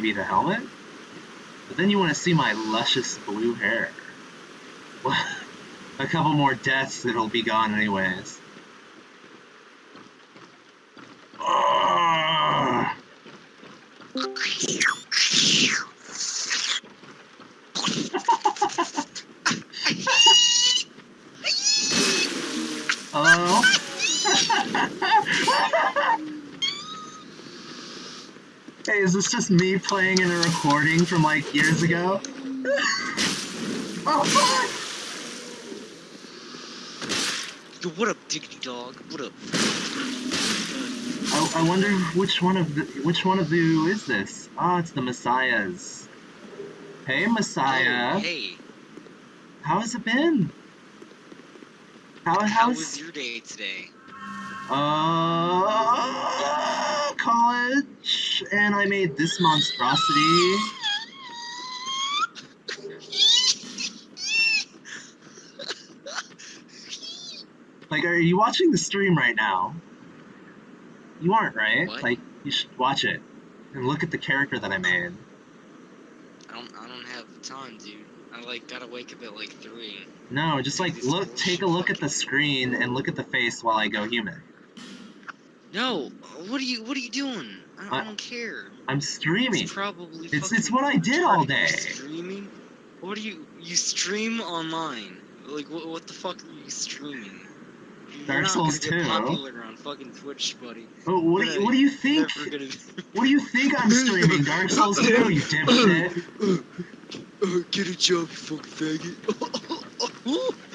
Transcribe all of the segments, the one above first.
maybe the helmet? But then you want to see my luscious blue hair. Well, a couple more deaths, it'll be gone anyways. Ugh. Hello? hey, is this just me playing in a recording from like years ago? oh fuck! Yo, what up, diggity dog? What up? I, I wonder which one of the which one of you is this? Ah, it's the Messiahs. Hey Messiah, Oh, hey, how has it been? How how how's was your day today? uh college? And I made this monstrosity. Like, are you watching the stream right now? You aren't, right? What? Like, you should watch it and look at the character that I made. I don't, I don't have time, dude. I like gotta wake up at like three. No, just like look, take a look at the screen and look at the face while I go human. No, what are you, what are you doing? I don't, I I- don't care. I'm streaming. It's probably. It's it's what I did all day. Streaming? What are you? You stream online? Like what? What the fuck are you streaming? Dark Souls 2. popular on fucking Twitch, buddy. Oh, what do you, what do you think? Gonna. What do you think I'm streaming? Dark Souls 2, you dipshit. Uh, get a job, you fucking faggot.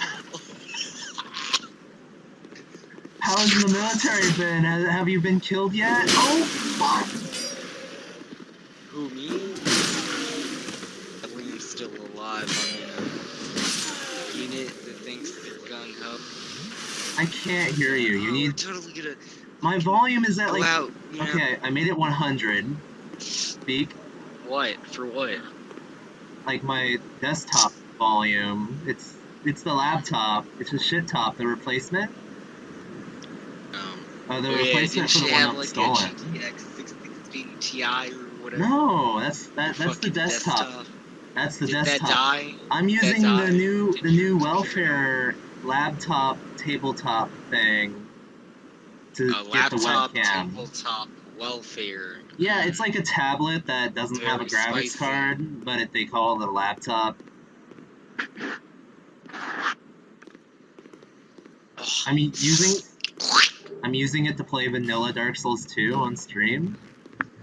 How's the military been? Uh, have you been killed yet? Oh, fuck! Who me? At least still alive. I'm in a unit that thinks they're gung ho. I can't hear you. You Oh, need. We're totally gonna My volume is at like. out. You know? Okay, I made it 100. Speak. What? For what? Like my desktop volume. It's it's the laptop. It's a shit top. The replacement. Uh, the oh, yeah, replacement for the one like that's stolen. a GTX 660 Ti or whatever? No, that's that, that's the Fucking desktop. That's the Did that desktop. die? I'm using the new Did the new welfare laptop tabletop thing to A get the laptop, webcam. tabletop, welfare. Yeah, it's like a tablet that doesn't have a graphics spicy. card, but it, they call it a laptop. Ugh. I mean, using I'm using it to play vanilla Dark Souls 2 on stream.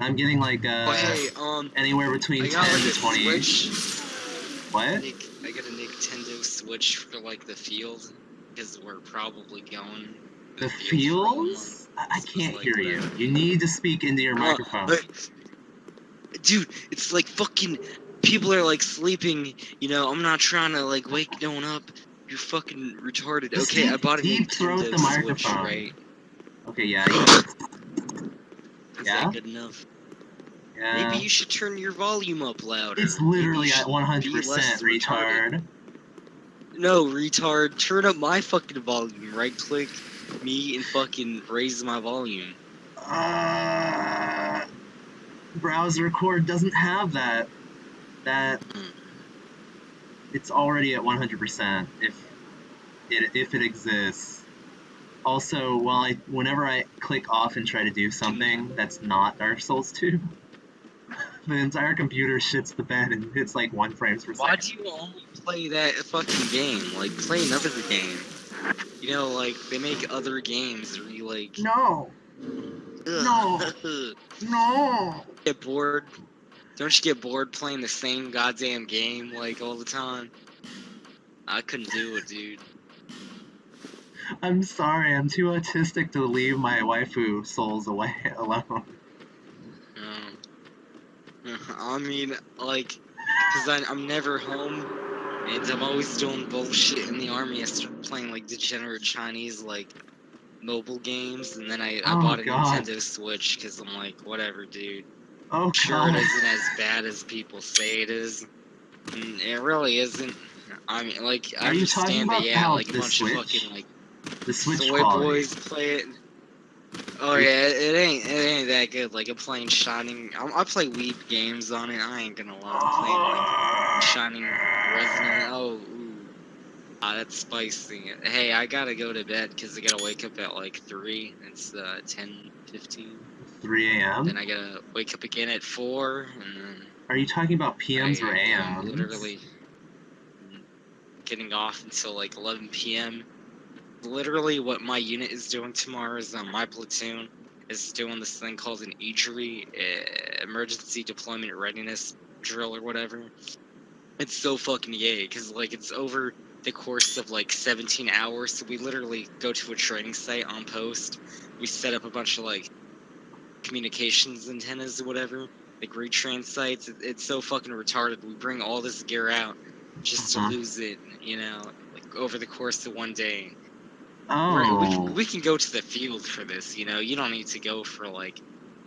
I'm getting like uh, um, anywhere between I 10 like to 20. Switch. What? I got a Nintendo Switch for like the field because we're probably going. The field fields? I, I So it's can't like hear you. You need to speak into your Uh, microphone. but- dude, it's like fucking people are like sleeping. You know, I'm not trying to like wake no one up. You're fucking retarded. Just okay, I bought a deep Nintendo the Switch, microphone. right? Okay, yeah, Yeah? that good enough? yeah. Maybe you should turn your volume up louder. It's literally at 100%, be less retard. No, retard. Turn up my fucking volume. Right click me and fucking raise my volume. Uh, browser record doesn't have that. That Hmm. it's already at 100% if it if it exists. Also, while I whenever I click off and try to do something that's not Dark Souls 2, the entire computer shits the bed and hits like one frames per second. Why do you only play that fucking game? Like, play another game. You know, like, they make other games where you, like, No, ugh, no. get bored. Don't you get bored playing the same goddamn game, like, all the time? I couldn't do it, dude. I'm sorry, I'm too autistic to leave my waifu souls away alone. Um, I mean, like, because I'm never home, and I'm always doing bullshit in the army. I started playing, like, degenerate Chinese, like, mobile games, and then I, I Oh, bought a God. Nintendo Switch, because I'm like, whatever, dude. Oh Sure, it isn't as bad as people say it is. It really isn't. I mean, like, I Are talking understand that, yeah, like, a bunch Switch of fucking, like, The Switch quality. boys play it. Oh yeah, it ain't it ain't that good. Like I'm playing Shining. I, I play Weeb games on it. I ain't gonna lie. I'm playing like Shining Resonance. Oh, ooh. ah, that's spicy. Hey, I gotta go to bed because I gotta wake up at like three. It's uh 10, 15. 3 a.m. Then I gotta wake up again at four, and then Are you talking about PMs I, or AMs? Literally getting off until like 11 p.m. Literally, what my unit is doing tomorrow is um, my platoon is doing this thing called an EDRI, uh, Emergency Deployment Readiness Drill or whatever. It's so fucking yay, because like it's over the course of like 17 hours. So we literally go to a training site on post. We set up a bunch of like communications antennas or whatever, like retrain sites. It, it's so fucking retarded. We bring all this gear out just Uh-huh. to lose it, you know, like over the course of one day. Oh, We're- We, can, we can go to the field for this, you know. You don't need to go for like.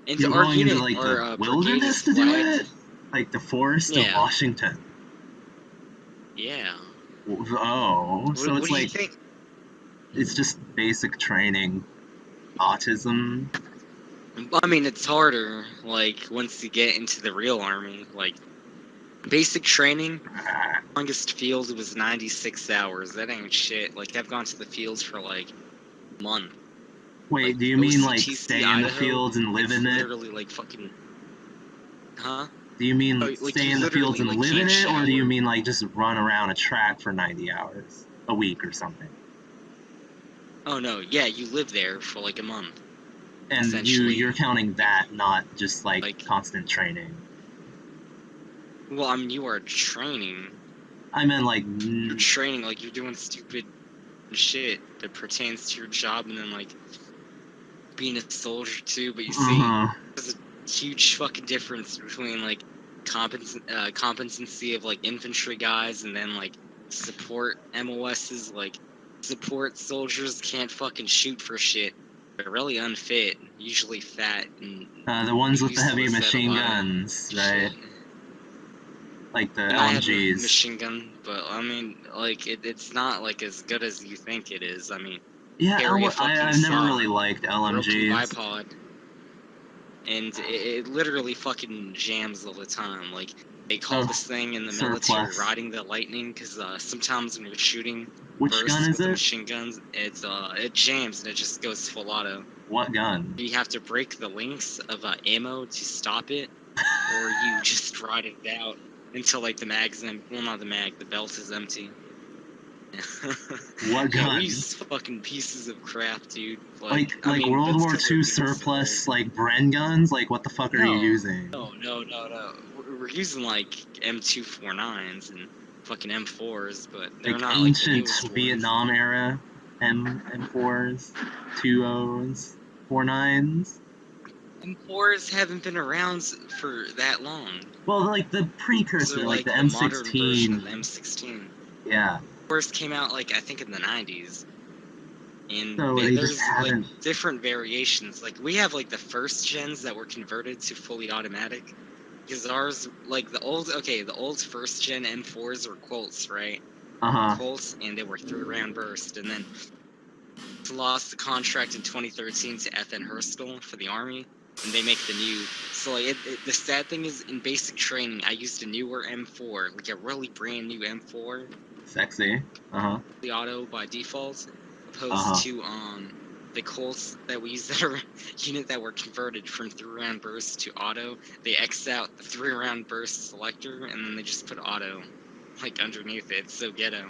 And you're our going unit, into like the uh, wilderness to do it, like the forest of Washington. Yeah. Oh, What, so what it's like it's just basic training. Autism. I mean, it's harder. Like once you get into the real army, like basic training. Longest field was 96 hours. That ain't shit. Like I've gone to the fields for like a month. Wait, Like, do you mean like OCTC stay in the fields and live in it? literally like fucking. Huh? Do you mean Oh, like, stay in the fields and like, live in it, or do you mean like just run around a track for 90 hours a week or something? Oh no, yeah, you live there for like a month. And you you're counting that, not just like, Like- constant training. Well, I mean, you are training. I meant like You're training like you're doing stupid shit that pertains to your job, and then like being a soldier too. But you see, uh-huh. there's a huge fucking difference between like competence, uh, competency of like infantry guys and then like support MOSs. Like support soldiers can't fucking shoot for shit. They're really unfit, usually fat and uh, the ones with the heavy useless at a machine guns, right? shit. Like the I have LMGs. machine gun, but I mean, like it, it's not like as good as you think it is. I mean, Yeah, carry a L- I, I've never really liked LMGs. bipod, and it, it literally fucking jams all the time. Like they call Oh, this thing in the military surplus. riding the lightning, because uh, sometimes when you're shooting Which bursts gun is it? machine guns, it's uh it jams and it just goes full auto. What gun? You have to break the links of uh, ammo to stop it, or you just ride it out until like the mag's empty. well not the mag the belt is empty. what gun? These fucking pieces of crap, dude. Like, like, like mean, World War II surplus, like Bren guns. Like, what the fuck no, are you using? No, no, no, no. We're using like M249s and fucking M4s, but they're like not ancient like, Vietnam era M M4s, 20s, 49s. M4s haven't been around for that long. Well, like the precursor, like, like, the, M16. the M16. Yeah. Cores came out like I think in the 90s. And so they, there's like different variations. Like we have like the first gens that were converted to fully automatic. Because ours, like the old, okay, the old first gen M4s were Colts, right? Uh huh. Colts, and they were three round burst, and then lost the contract in 2013 to FN Herstal for the Army and they make the new. So like, it, it, the sad thing is, in basic training, I used a newer M4, like a really brand new M4, Sexy. Uh huh. the auto by default, opposed Uh-huh. to um the Colts that we use that are unit that were converted from three round burst to auto. They X out the three round burst selector, and then they just put auto like underneath it. So ghetto.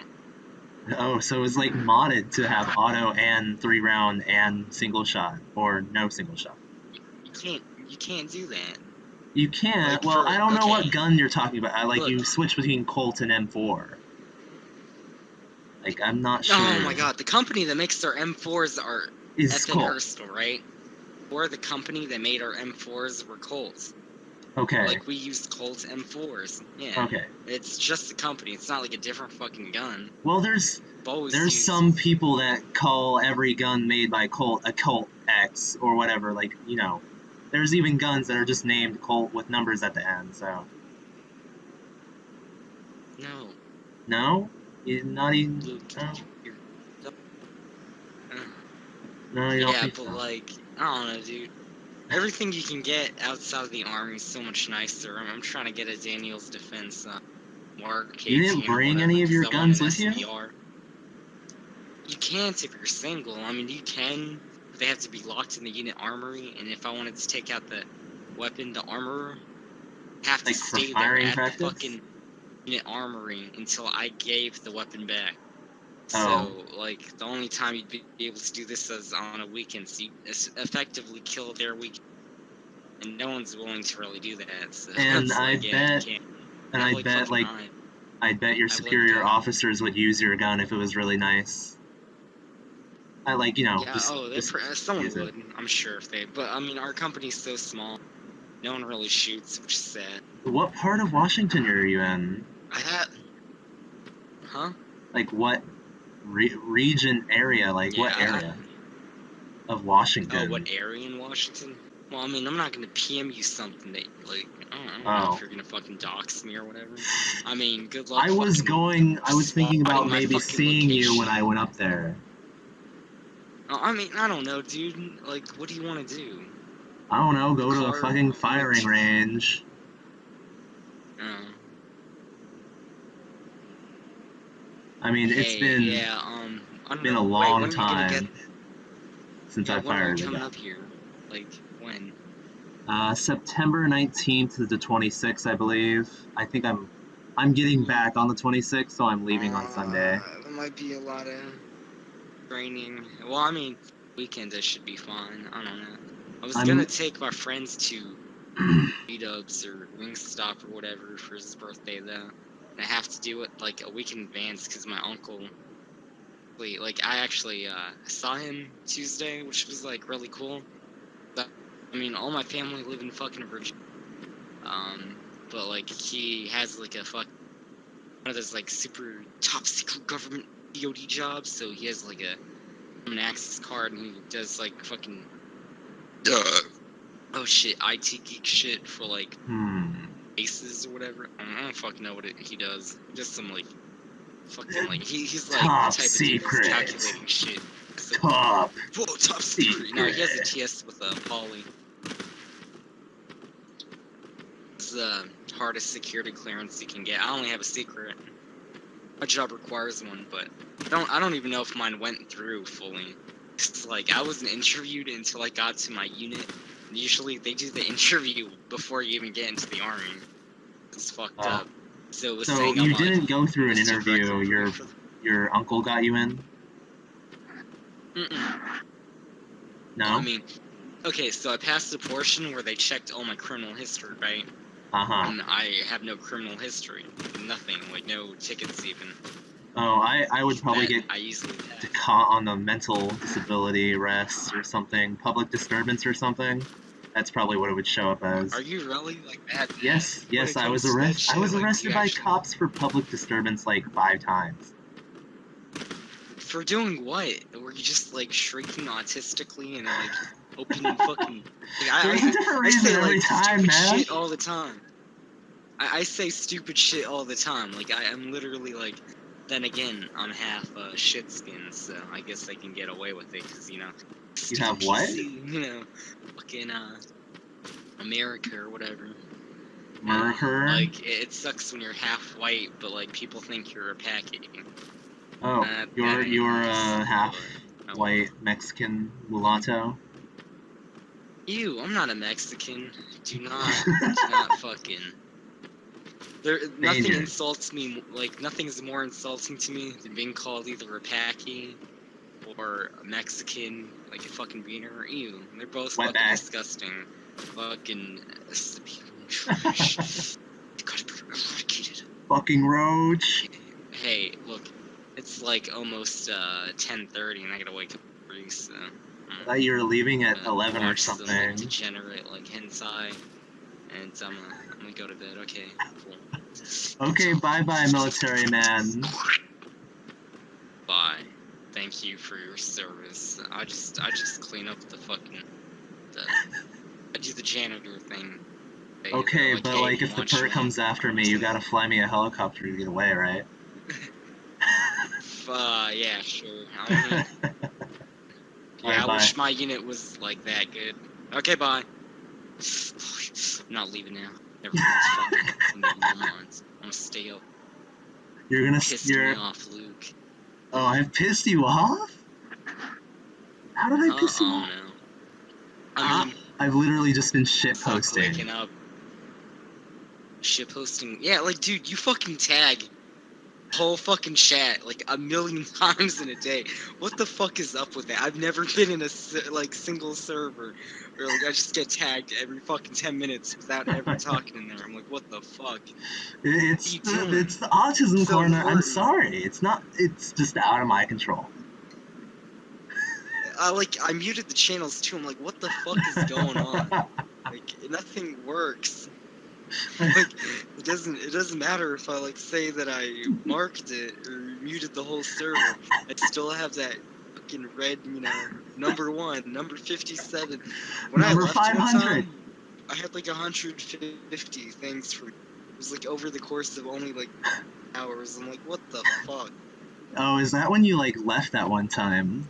Oh, so it's like modded to have auto and three round and single shot or no single shot. You can't you can't do that. You can't. Like, well, for- I don't know what gun you're talking about. I like Look. you switch between Colt and M4. Like I'm not sure. Oh my god, the company that makes our M4s are Is Colt right? Or the company that made our M4s were Colts. okay? Like we used Colt M4s. Yeah. Okay. It's just the company. It's not like a different fucking gun. Well, there's there's used- some people that call every gun made by Colt a Colt X or whatever. Like you know, there's even guns that are just named Colt with numbers at the end. So No, no, you not even. Luke. No, Uh, no, you don't yeah, but so. like I don't know, dude. Everything you can get outside of the army is so much nicer. I'm, I'm trying to get a Daniel's Defense uh, Mark. You didn't bring whatever, any of your guns with you? You can't if you're single. I mean, you can. But they have to be locked in the unit armory, and if I wanted to take out the weapon, the armorer, have to Like stay there at practice? the fucking unit armory until I gave the weapon back. Oh. So, like, the only time you'd be able to do this is on a weekend, so you effectively kill their week. And no one's willing to really do that. So And I like, bet- can't. And I'm bet like nine. I bet your I superior officers would use your gun if it was really nice. I like you know yeah, just, oh, just someone use it. would. I'm sure if they. But I mean, our company's so small, no one really shoots, which is sad. what part of Washington are you in? I had. Huh? Like what re- region area? Like what Yeah, I- area of Washington? Oh, what area in Washington? Well, I mean, I'm not gonna PM you something that like I don't, I don't know Oh. if you're gonna fucking dox me or whatever. I mean, good luck. I was going. I was thinking about maybe seeing you when. I went up there. Oh, I mean, I don't know, dude. Like, what do you want to do? I don't know. Go to a fucking firing range. Uh, I mean, it's been yeah, um, I been know. a long when are gonna time get- since yeah, I when are fired you the coming up here? Like, when? Uh, September 19th to the 26th, I believe. I think I'm I'm getting back on the 26th, so I'm leaving on Sunday. Uh, there might be a lot of training. Well, I mean, weekend I should be fine. I don't know. I was I'm- gonna take my friends to meetups or Wingstop or whatever for his birthday though. And I have to do it like a week in advance because my uncle. Wait, like I actually uh, saw him Tuesday, which was like really cool. But, I mean, all my family live in fucking Virginia. Um, but like he has like a fuck one of those like super top secret government DoD jobs, so he has like a an access card and he does like fucking oh shit IT geek shit for like Hmm. aces or whatever. I don't, I don't fucking know what it, he does. Just some like fucking like he, he's like Top the type of dude secret. that's calculating shit. So, Top. whoa, top secret. No, he has a. TS with uh, poly. It's the hardest security clearance you can get. I only have a secret. My job requires one, but I don't. I don't even know if mine went through fully. It's like I wasn't interviewed until I got to my unit. And usually they do the interview before you even get into the army. It's fucked Oh. up. So it was So you I'm didn't go through an interview. Your for- your uncle got you in. Mm-mm. No. I mean, okay, so I passed the portion where they checked all my criminal history, right? Uh huh. And I have no criminal history. Nothing, like no tickets even. Oh, I I would probably get I easily caught on the mental disability arrest or something, public disturbance or something. That's probably what it would show up as. Are you really like that? bad Yes, yes, I was comes to that arrested. I was Like, arrested by actually- cops for public disturbance like five times. For doing what? Were you just like shrieking autistically and like opening fucking? Like, I, There's I, a different I reason say every like time, man. shit all the time. I, I say stupid shit all the time. Like I, I'm literally like. Then again, I'm half uh, shit skin, so I guess I can get away with it because you know. You have what? You know, fucking uh, America or whatever. Murder. Like it, it sucks when you're half white, but like people think you're a package. oh, That- you're you're uh, half but- white Mexican mulatto. Ew, I'm not a Mexican. Do not, do not fucking. There, nothing Danger. insults me like nothing's more insulting to me than being called either a Paki or a Mexican, like a fucking beaner. Or ew, they're both fucking Wetback. disgusting. Fucking trash. They gotta be eradicated. Fucking roach. Hey, look, it's like almost uh 10:30, and I gotta wake up early, so. I thought you were leaving at uh, eleven or watch some, like, something. degenerate like hentai, and I'm, uh, I'm gonna go to bed. Okay, cool. Okay, bye bye, military man. Bye. Thank you for your service. I just, I just clean up the fucking. The, I do the janitor thing. They- Okay, but "Hey, like if the want per comes after me, you gotta fly me a helicopter to get away, right? Uh, yeah, sure. I mean, Yeah, Alright, I bye. wish my unit was like that good. Okay, bye. I'm not leaving now. Everyone's fucking. I'm gonna stay up. You're gonna. s- me off, Luke. Oh, I have pissed you off. How did I Uh, piss you oh off? no. Ah, I mean, I've literally just been shit posting. waking up. Shit posting. Yeah, like, dude, you fucking tag whole fucking chat like a million times in a day. What the fuck is up with that? I've never been in a like single server where like I just get tagged every fucking ten minutes without ever talking in there. I'm like, what the fuck? It's the, it's the autism So corner. I'm sorry. It's not. It's just out of my control. Uh, I like I muted the channels too. I'm like, what the fuck is going on? Like nothing works. Like it doesn't it doesn't matter if I like say that I marked it or muted the whole server. I still have that fucking red, you know, number one, number fifty-seven. When Number I left one 500. time, I had like hundred fifty things for. It was like over the course of only like hours. I'm like, what the fuck? oh, is that when you like left that one time?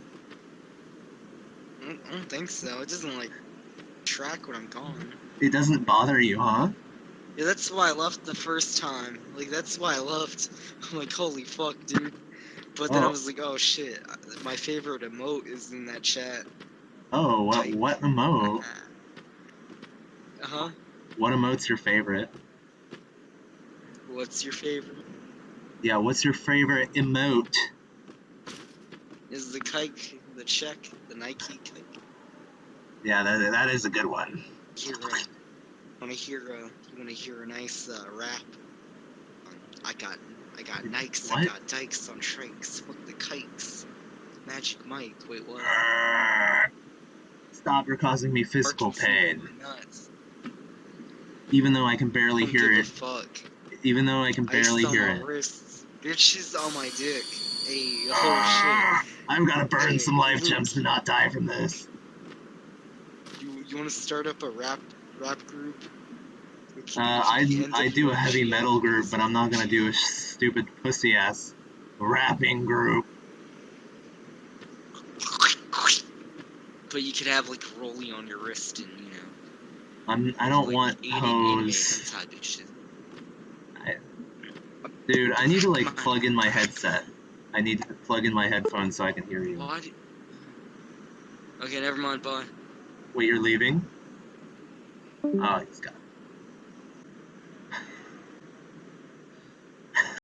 I don't think so. It doesn't like track when I'm gone. It doesn't bother you, huh? Yeah, that's why I left the first time. Like, that's why I left. I'm like, holy fuck, dude. But then I Oh. was like, oh shit, my favorite emote is in that chat. Oh, what Type. what emote? Uh huh. What emote's your favorite? What's your favorite? Yeah, what's your favorite emote? Is the kike, the check, the Nike kike? Yeah, that, that is a good one. Hear a, wanna hear a, you wanna hear a nice uh, rap? Um, I got, I got Nikes, I got dikes on trikes, fuck the kikes. Magic Mike, wait what? Stop, you're causing me physical pain. Nuts. Even though I can barely Don't hear it. fuck. Even though I can barely on hear it. wrists. Bitch is on my dick. Hey, oh I'm gonna burn Hey, some life gems to not die from this. You you want to start up a rap rap group? Uh, I, I do a heavy metal group, but I'm not gonna do a stupid pussy ass rapping group. But you could have like Rolly on your wrist and you know. I'm, I don't like, want anime- anime hoes. hentai bitches. Dude, I need to like plug in my headset. I need to plug in my headphones so I can hear you. Do- Okay, never mind. Bye. Wait, you're leaving? Oh, he's got